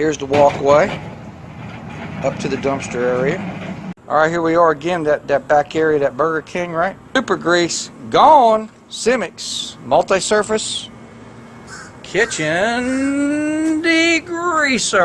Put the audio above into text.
Here's the walkway up to the dumpster area. Alright, here we are again, that, that back area, that Burger King, right? Super grease, gone. Simix, multi-surface, kitchen degreaser.